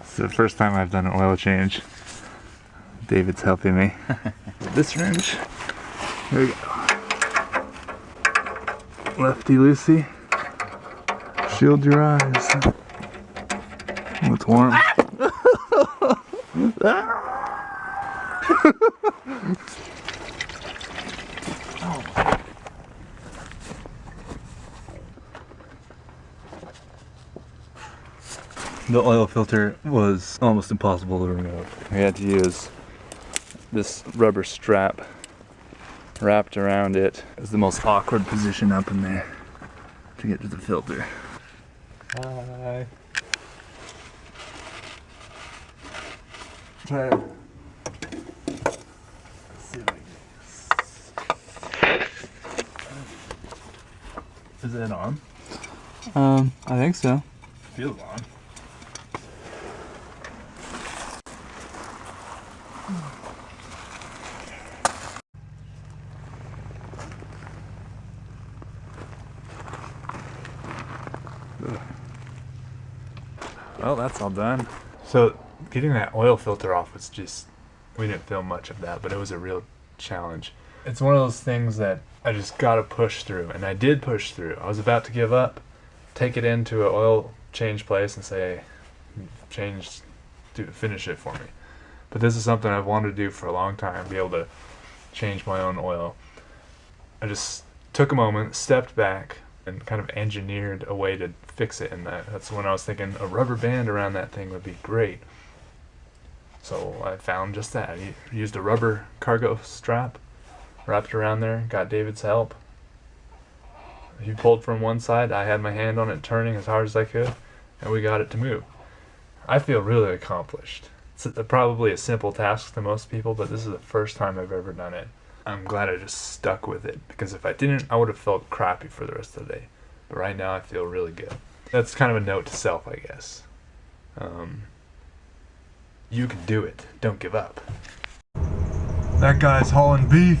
it's the first time I've done an oil change. David's helping me. this wrench. There we go. Lefty loosey. Shield your eyes. Oh, it's warm. The oil filter was almost impossible to remove. We had to use this rubber strap wrapped around it. It was the most awkward position up in there to get to the filter. Hi. Try to see if I can- Is it on? Um, I think so. Feels on. Well, that's all done. So, getting that oil filter off was just, we didn't film much of that, but it was a real challenge. It's one of those things that I just gotta push through, and I did push through. I was about to give up, take it into an oil change place and say, change, do finish it for me. But this is something I've wanted to do for a long time, be able to change my own oil. I just took a moment, stepped back, and kind of engineered a way to fix it in that. That's when I was thinking a rubber band around that thing would be great. So I found just that. I used a rubber cargo strap, wrapped around there, got David's help. He pulled from one side, I had my hand on it turning as hard as I could, and we got it to move. I feel really accomplished. It's probably a simple task to most people, but this is the first time I've ever done it. I'm glad I just stuck with it because if I didn't, I would have felt crappy for the rest of the day. But right now, I feel really good. That's kind of a note to self, I guess. Um, you can do it. Don't give up. That guy's hauling beef.